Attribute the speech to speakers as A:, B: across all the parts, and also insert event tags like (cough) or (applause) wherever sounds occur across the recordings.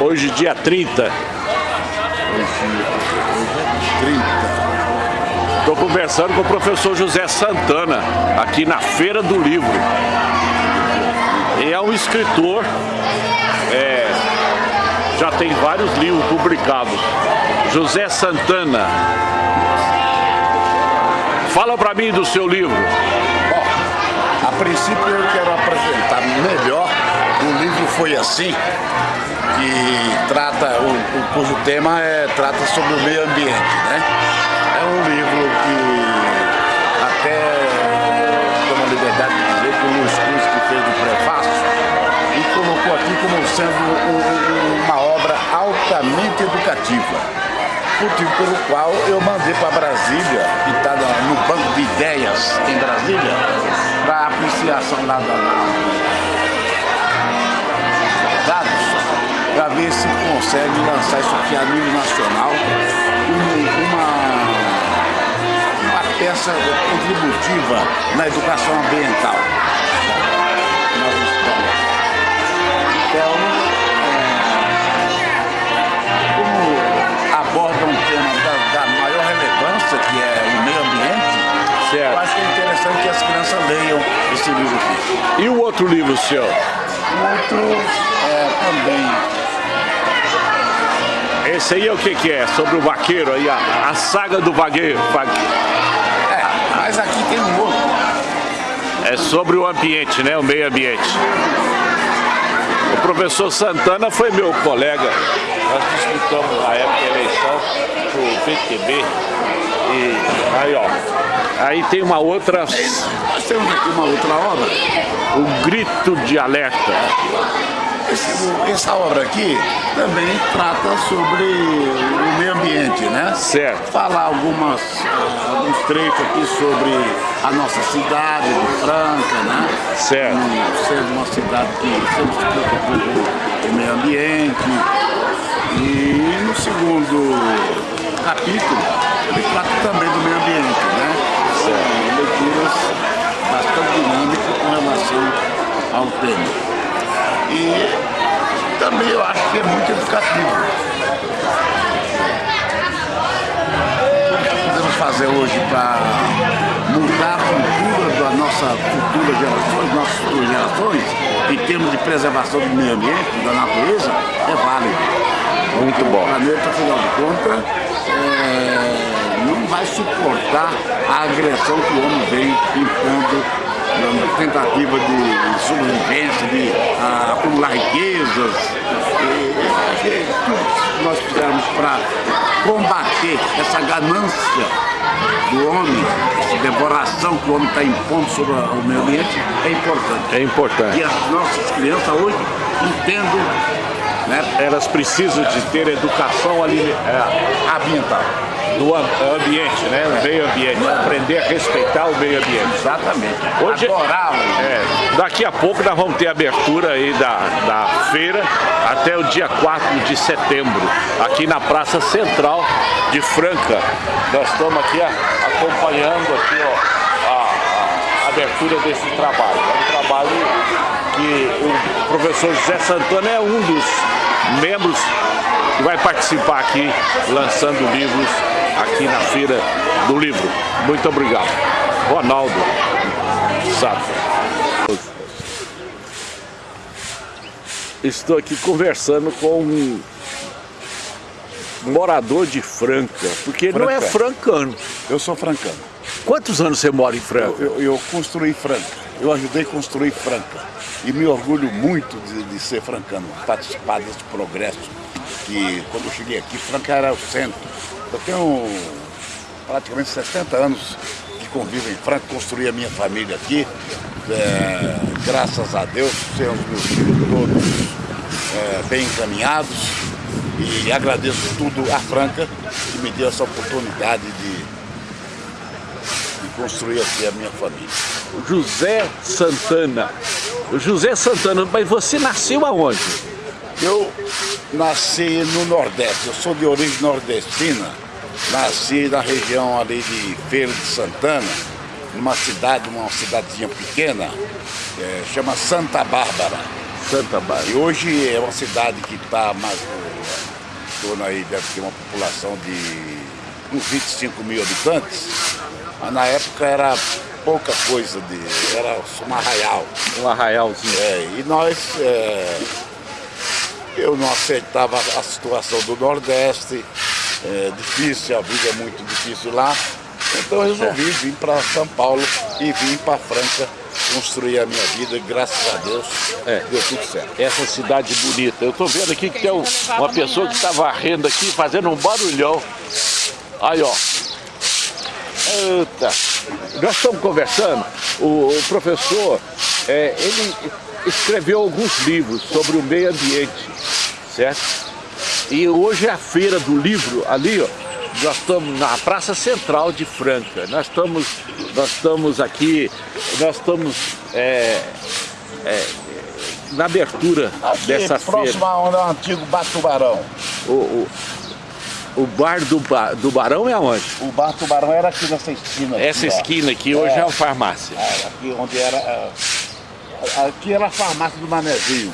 A: Hoje dia 30. Hoje,
B: hoje é 30.
A: Estou conversando com o professor José Santana, aqui na Feira do Livro. E é um escritor, é, já tem vários livros publicados. José Santana. Fala para mim do seu livro.
B: Bom, a princípio eu quero apresentar Foi Assim, que trata, o, o, cujo tema é, trata sobre o meio ambiente. Né? É um livro que até tomo a liberdade de dizer que o Luiz Cruz que fez o prefácio e colocou aqui como sendo uma obra altamente educativa motivo pelo qual eu mandei para Brasília, que está no banco de ideias em Brasília, para apreciação lá da dados, para ver se consegue lançar isso aqui a nível nacional, uma, uma peça contributiva na educação ambiental. Então, aborda um tema da, da, maior relevância, que é o meio ambiente, certo. eu acho que é interessante que as crianças leiam esse livro aqui.
A: E o outro livro, senhor?
B: Outro é também
A: esse aí é o que, que é? Sobre o vaqueiro aí, a, a saga do vaqueiro.
B: É, mas aqui tem um outro.
A: É sobre o ambiente, né? O meio ambiente. O professor Santana foi meu colega nós disputamos na época a eleição pro PTB. E aí, ó. Aí tem uma outra.
B: Nós temos aqui uma outra obra.
A: O Grito de Alerta.
B: Esse, essa obra aqui também trata sobre o meio ambiente, né?
A: Certo.
B: Falar algumas, alguns trechos aqui sobre a nossa cidade de Franca, né?
A: Certo.
B: Um, sendo uma cidade que sempre se preocupa com o meio ambiente, e no segundo capítulo, ele trata também do meio ambiente, né? São leituras bastante dinâmicas com relação ao tema. E também eu acho que é muito educativo. O que podemos fazer hoje para mudar a cultura da nossa futura gerações, nossas futuras gerações, em termos de preservação do meio ambiente, da natureza, é válido.
A: Muito bom.
B: O planeta, afinal de contas, é, não vai suportar a agressão que o homem vem impondo na tentativa de sobrevivência, de uh, acumular riquezas. E, tudo que nós fizermos para combater essa ganância do homem, essa devoração que o homem está impondo sobre o meio ambiente, é importante.
A: É importante.
B: E as nossas crianças hoje entendem
A: né? Elas precisam de ter educação ali, é, ambiental. Do ambiente, né? O meio ambiente. Aprender a respeitar o meio ambiente.
B: Exatamente.
A: Hoje, Adorar é, Daqui a pouco nós vamos ter abertura aí da, da feira até o dia 4 de setembro, aqui na Praça Central de Franca. Nós estamos aqui acompanhando aqui, ó, a, a abertura desse trabalho. É um trabalho que o professor José Santana é um dos membros que vai participar aqui, lançando livros aqui na Feira do Livro. Muito obrigado. Ronaldo Sato. Estou aqui conversando com um morador de Franca, porque não é francano.
B: Eu sou francano.
A: Quantos anos você mora em Franca?
B: Eu, eu, eu construí Franca. Eu ajudei a construir Franca e me orgulho muito de, de, ser francano, participar desse progresso que quando eu cheguei aqui, Franca era o centro. Eu tenho praticamente 60 anos de convívio em Franca, construí a minha família aqui, é, graças a Deus, tenho os meus filhos todos é, bem encaminhados e agradeço tudo a Franca que me deu essa oportunidade de, de construir aqui a minha família.
A: José Santana. José Santana, mas você nasceu aonde?
B: Eu nasci no Nordeste, eu sou de origem nordestina. Nasci na região ali de Feira de Santana, numa cidade, uma cidadezinha pequena, é, chama Santa Bárbara.
A: Santa Bárbara.
B: E hoje é uma cidade que está mais torno aí, deve ter uma população de uns 25 mil habitantes, mas na época era pouca coisa, de, era um arraial.
A: Um arraialzinho.
B: É, e nós, é, eu não aceitava a situação do Nordeste, é difícil, a vida é muito difícil lá, então eu resolvi vir para São Paulo e vim para Franca construir a minha vida e graças a Deus é. deu tudo certo.
A: Essa cidade bonita. Eu estou vendo aqui que tem um, uma pessoa que está varrendo aqui, fazendo um barulhão. Aí, ó. Eita. Nós estamos conversando, o, o professor, é, ele escreveu alguns livros sobre o meio ambiente, certo? E hoje é a feira do livro ali, ó, nós estamos na Praça Central de Franca. Nós estamos, nós estamos aqui, nós estamos é, é, na abertura
B: aqui,
A: dessa feira.
B: Próximo ao é antigo Bar Tubarão.
A: O, o, o bar do, ba, do Barão é aonde?
B: O Bar Tubarão era aqui nessa esquina. Aqui,
A: Essa esquina aqui hoje é, é uma farmácia.
B: É, aqui onde era... É, aqui era a farmácia do Manezinho.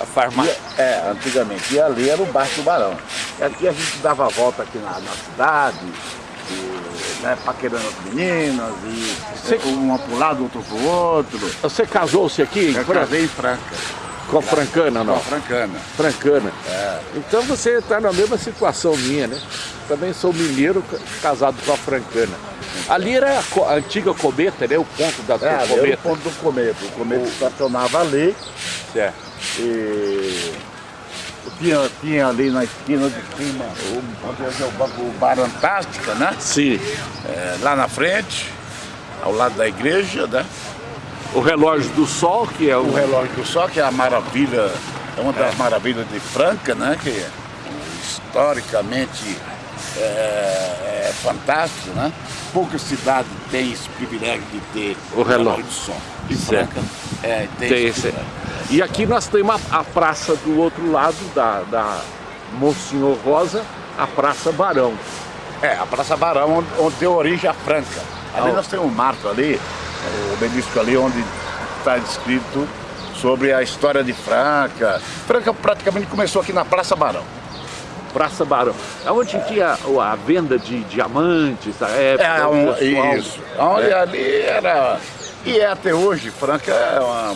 A: A farmácia?
B: É, antigamente. E ali era o Bar Tubarão. E aqui a gente dava a volta aqui na, na cidade, e, né, paquerando as meninas, e Você... uma para um lado, outro para o outro.
A: Você casou-se aqui?
B: Eu casei em Franca.
A: Com a Francana, não?
B: Com a Francana.
A: Francana.
B: É.
A: Então você está na mesma situação minha, né? Também sou mineiro casado com a Francana. Ali era a antiga cometa, né? O ponto da
B: é,
A: cometa.
B: Era o ponto do cometa. O cometa o... estacionava ali.
A: Certo.
B: E tinha, tinha ali na esquina de cima onde é o, o Bar Antártica, né?
A: Sim.
B: É, lá na frente, ao lado da igreja, né?
A: O relógio do sol, que é o...
B: O relógio do sol, que é a maravilha, é uma das é. maravilhas de Franca, né? Que historicamente é, é fantástico, né? Poucas cidades têm esse privilégio de ter
A: o relógio
B: sol. E Franca é, tem,
A: tem esse, esse e aqui nós temos a, a praça do outro lado da, da Monsenhor Rosa, a Praça Barão.
B: É, a Praça Barão, onde, onde deu origem a Franca. Ali ah, nós temos um marco ali, o obelisco ali, onde está descrito sobre a história de Franca. Franca praticamente começou aqui na Praça Barão.
A: Praça Barão. Onde tinha a venda de diamantes da época?
B: É, um, isso. Onde é. ali era... E é até hoje, Franca é uma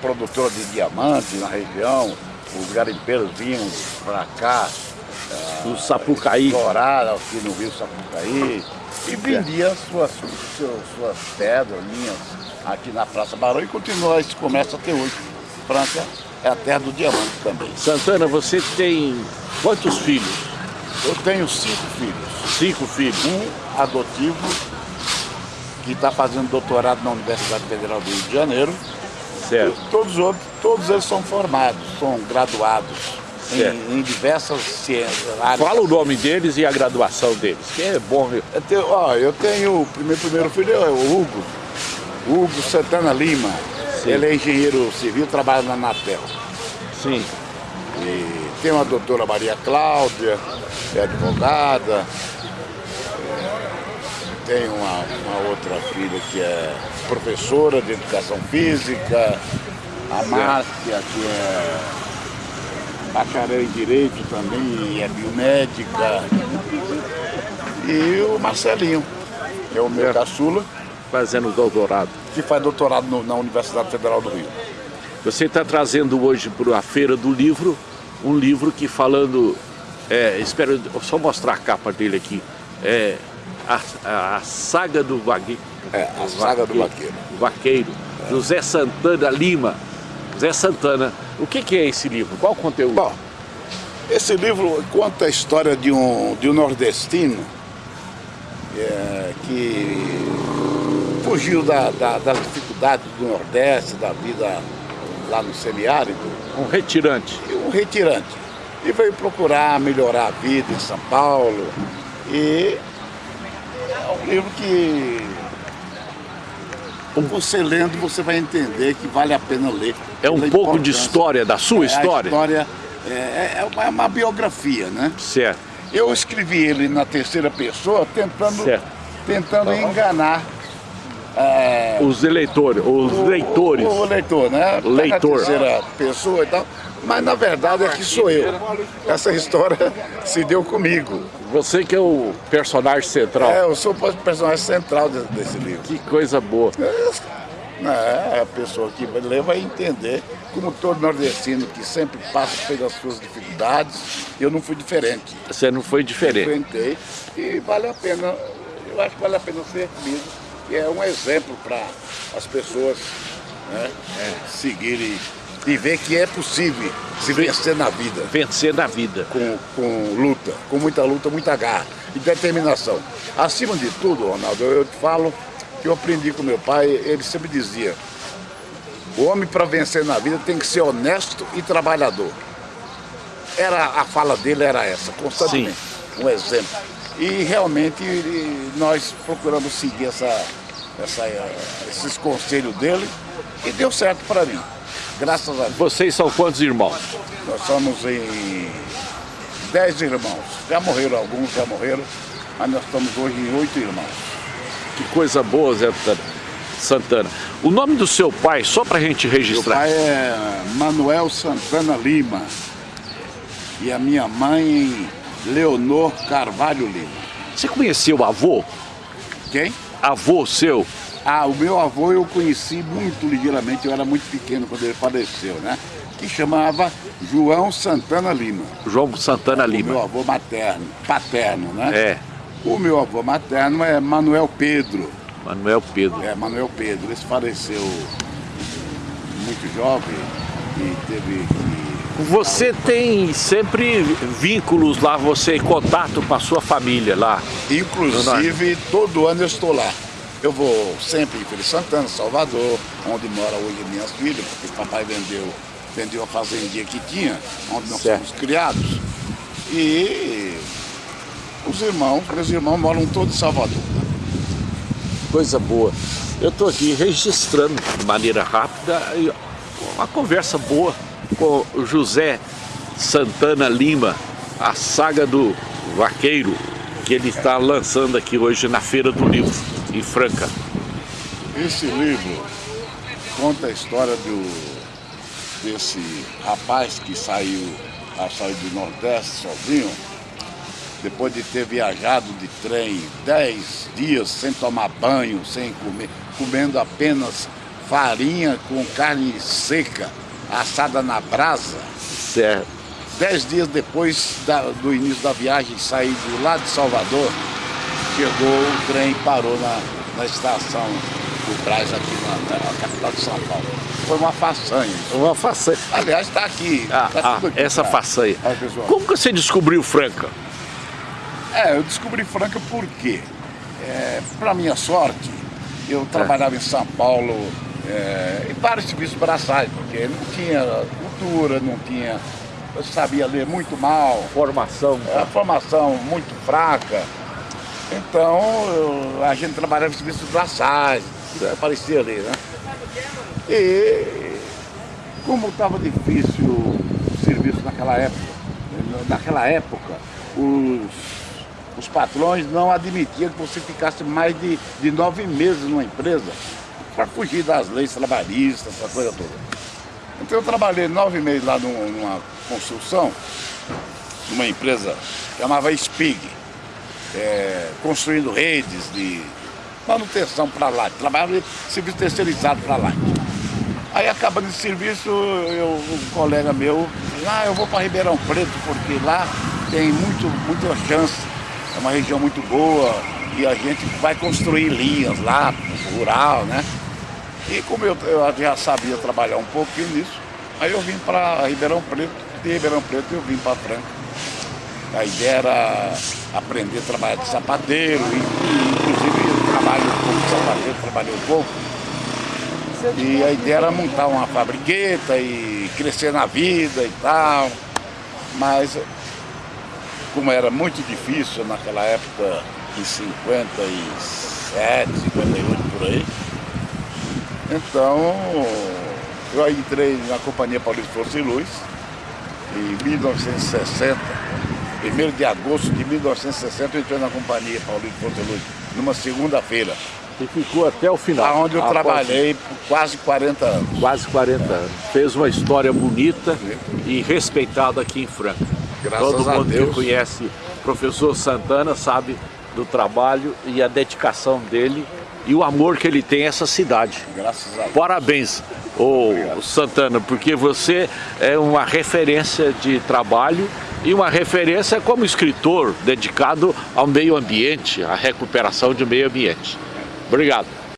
B: produtora de diamantes na região, os garimpeiros vinham para cá,
A: o uh, Sapucaí.
B: Explorar aqui no rio Sapucaí e vendia suas, suas, suas pedras, linhas aqui na Praça Barão e continua esse comércio até hoje. Franca é a terra do diamante também.
A: Santana, você tem quantos filhos?
B: Eu tenho cinco filhos.
A: Cinco filhos?
B: Um adotivo, que está fazendo doutorado na Universidade Federal do Rio de Janeiro.
A: Certo.
B: Todos, outros, todos eles são formados, são graduados em, em, diversas ciências.
A: Fala o nome deles e a graduação deles, que é bom. Viu?
B: Eu tenho, ó, eu tenho o primeiro, primeiro filho é o Hugo, Hugo Santana Lima. Sim. Ele é engenheiro civil, trabalha na Anatel.
A: Sim.
B: E tem uma doutora Maria Cláudia, é advogada. Tem uma, uma outra filha que é professora de educação física, a Márcia, que é bacharel em Direito também, é biomédica, e o Marcelinho, que é o meu é. caçula.
A: Fazendo doutorado.
B: Que faz doutorado no, na Universidade Federal do Rio.
A: Você está trazendo hoje para a Feira do Livro, um livro que falando, é, espero só mostrar a capa dele aqui, é, a, a, saga do vagueiro.
B: É, a saga do vaqueiro.
A: Vaqueiro. É. José Santana Lima. José Santana. O que, que, é esse livro? Qual o conteúdo?
B: Bom, esse livro conta a história de um, de um nordestino é, que fugiu da, da, das dificuldades do Nordeste, da vida lá no semiárido.
A: Um retirante.
B: Um retirante. E veio procurar melhorar a vida em São Paulo. E é um livro que você lendo, você vai entender que vale a pena ler.
A: É um pouco de história, da sua é, história?
B: História é, é, uma, é, uma, biografia, né?
A: Certo.
B: Eu escrevi ele na terceira pessoa, tentando, tentando enganar é,
A: os eleitores, os
B: o,
A: leitores.
B: O, o leitor, né?
A: Leitor.
B: Terceira pessoa e tal. Mas na verdade é que sou eu. Essa história (laughs) se deu comigo.
A: Você que é o personagem central.
B: É, eu sou o personagem central desse, desse livro.
A: Que coisa boa.
B: É, a pessoa que lê vai entender, como todo nordestino que sempre passa pelas suas dificuldades, eu não fui diferente.
A: Você não foi diferente.
B: Enfrentei e vale a pena, eu acho que vale a pena ser lido, e é um exemplo para as pessoas né, é, seguirem e ver que é possível se vencer na vida.
A: Vencer na vida.
B: Com, com luta, com muita luta, muita garra e determinação. Acima de tudo, Ronaldo, eu te falo que eu aprendi com meu pai, ele sempre dizia, o homem para vencer na vida tem que ser honesto e trabalhador. Era, a fala dele era essa, constantemente, Sim. um exemplo. E realmente nós procuramos seguir essa, essa, esses conselhos dele e deu certo para mim. Graças a Deus.
A: Vocês são quantos irmãos?
B: Nós somos em dez irmãos. Já morreram alguns, já morreram, mas nós estamos hoje em oito irmãos.
A: Que coisa boa, Zé Santana. O nome do seu pai, só para a gente registrar.
B: Meu pai é Manuel Santana Lima. E a minha mãe, Leonor Carvalho Lima.
A: Você conheceu o avô?
B: Quem?
A: Avô seu.
B: Ah, o meu avô eu conheci muito ligeiramente, eu era muito pequeno quando ele faleceu, né? Que chamava João Santana Lima.
A: João Santana Lima.
B: O meu avô materno, paterno, né?
A: É.
B: O meu avô materno é Manuel Pedro.
A: Manuel Pedro.
B: É, Manuel Pedro. Ele faleceu muito jovem e teve que...
A: Você tem sempre vínculos lá, você em contato com a sua família lá?
B: Inclusive, todo ano eu estou lá. Eu vou sempre em Feira Santana, Salvador, onde mora hoje minhas filhas, porque o papai vendeu, vendeu a fazendinha que tinha, onde nós certo. somos criados. E os irmãos, meus irmãos moram todos em Salvador.
A: Coisa boa. Eu estou aqui registrando de maneira rápida uma conversa boa com José Santana Lima, a saga do vaqueiro, que ele está lançando aqui hoje na Feira do Livro em Franca.
B: Esse livro conta a história do, desse rapaz que saiu, saiu do Nordeste sozinho, depois de ter viajado de trem 10 dias sem tomar banho, sem comer, comendo apenas farinha com carne seca, assada na brasa.
A: Certo.
B: Dez dias depois da, do início da viagem, sair de lá de Salvador, chegou, o trem parou na, na estação do Braz aqui na, na, capital de São Paulo. Foi uma façanha.
A: Uma façanha.
B: Aliás, está aqui.
A: Ah,
B: tá
A: ah, aqui, essa façanha. Como que você descobriu Franca?
B: É, eu descobri Franca porque, é, para minha sorte, eu é. trabalhava em São Paulo é, em vários serviços braçais, porque não tinha cultura, não tinha eu sabia ler muito mal.
A: Formação.
B: É, a formação muito fraca. Então, eu, a gente trabalhava em serviços braçais, aparecia ali, né? E como estava difícil o serviço naquela época, naquela época, os, os patrões não admitiam que você ficasse mais de, de nove meses numa empresa para fugir das leis trabalhistas, essa coisa toda. Então eu trabalhei nove meses lá numa construção, numa empresa chamava Spig é, construindo redes de manutenção para lá, trabalhava em serviço terceirizado para lá. Aí acabando esse serviço, eu, um colega meu, ah, eu vou para Ribeirão Preto, porque lá tem muito, muita chance, é uma região muito boa e a gente vai construir linhas lá, rural, né? E como eu, eu já sabia trabalhar um pouquinho nisso, aí eu vim para Ribeirão Preto, de Ribeirão Preto eu vim para Franca. A ideia era aprender a trabalhar de sapateiro, e, inclusive eu trabalho como sapateiro, trabalhei um pouco. E a ideia era montar uma fabriqueta e crescer na vida e tal. Mas como era muito difícil naquela época, em 57, 58 por aí, então eu entrei na Companhia Paulista Força e Luz em 1960 1 de agosto de 1960 eu entrei na companhia Paulista Porto Luz, numa segunda-feira.
A: E ficou até o final.
B: Onde eu
A: Após
B: trabalhei por quase 40 anos.
A: Quase 40 anos. Fez uma história bonita e respeitada aqui em Franca.
B: Graças
A: Todo mundo
B: Deus.
A: que conhece o professor Santana sabe do trabalho e a dedicação dele e o amor que ele tem a essa cidade.
B: Graças a Deus.
A: Parabéns, ô Santana, porque você é uma referência de trabalho e uma referência como escritor dedicado ao meio ambiente, à recuperação do meio ambiente. Obrigado.